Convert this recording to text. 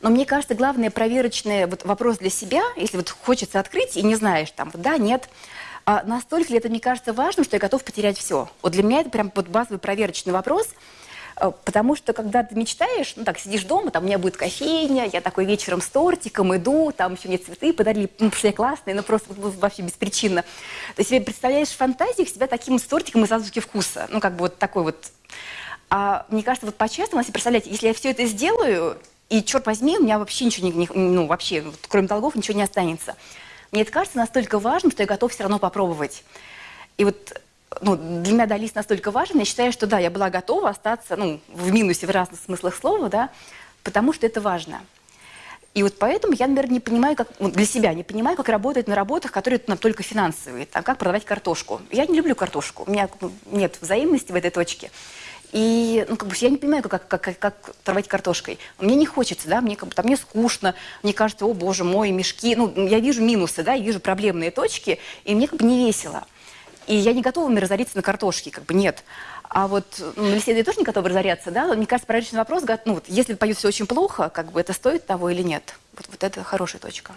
Но мне кажется, главный проверочный вот вопрос для себя, если вот хочется открыть и не знаешь, там, да, нет, а настолько ли это, мне кажется, важным, что я готов потерять все? Вот для меня это прям вот базовый проверочный вопрос, э, потому что когда ты мечтаешь, ну так, сидишь дома, там у меня будет кофейня, я такой вечером с тортиком иду, там еще мне цветы подарили, ну, все классные, ну просто вообще беспричинно. Ты себе представляешь в фантазиях себя таким с тортиком из азбуки вкуса, ну как бы вот такой вот. А мне кажется, вот по-честному, если представляете, если я все это сделаю, и, черт возьми, у меня вообще ничего, не, ну, вообще, вот, кроме долгов, ничего не останется. Мне это кажется настолько важным, что я готов все равно попробовать. И вот ну, для меня Далис настолько важен, я считаю, что да, я была готова остаться ну, в минусе в разных смыслах слова, да, потому что это важно. И вот поэтому я, наверное, не понимаю, как, ну, для себя не понимаю, как работать на работах, которые ну, только финансовые, там, как продавать картошку. Я не люблю картошку, у меня ну, нет взаимности в этой точке. И ну, как бы, я не понимаю, как, как, как, как торговать картошкой. Мне не хочется, да, мне, как бы, там, мне скучно, мне кажется, о боже мой, мешки. Ну, я вижу минусы, да, я вижу проблемные точки, и мне как бы не весело. И я не готова разориться на картошке, как бы нет. А вот ну, на беседе тоже не готова разоряться, да? Мне кажется, проверочный вопрос, ну, вот, если поют все очень плохо, как бы это стоит того или нет? Вот, вот это хорошая точка.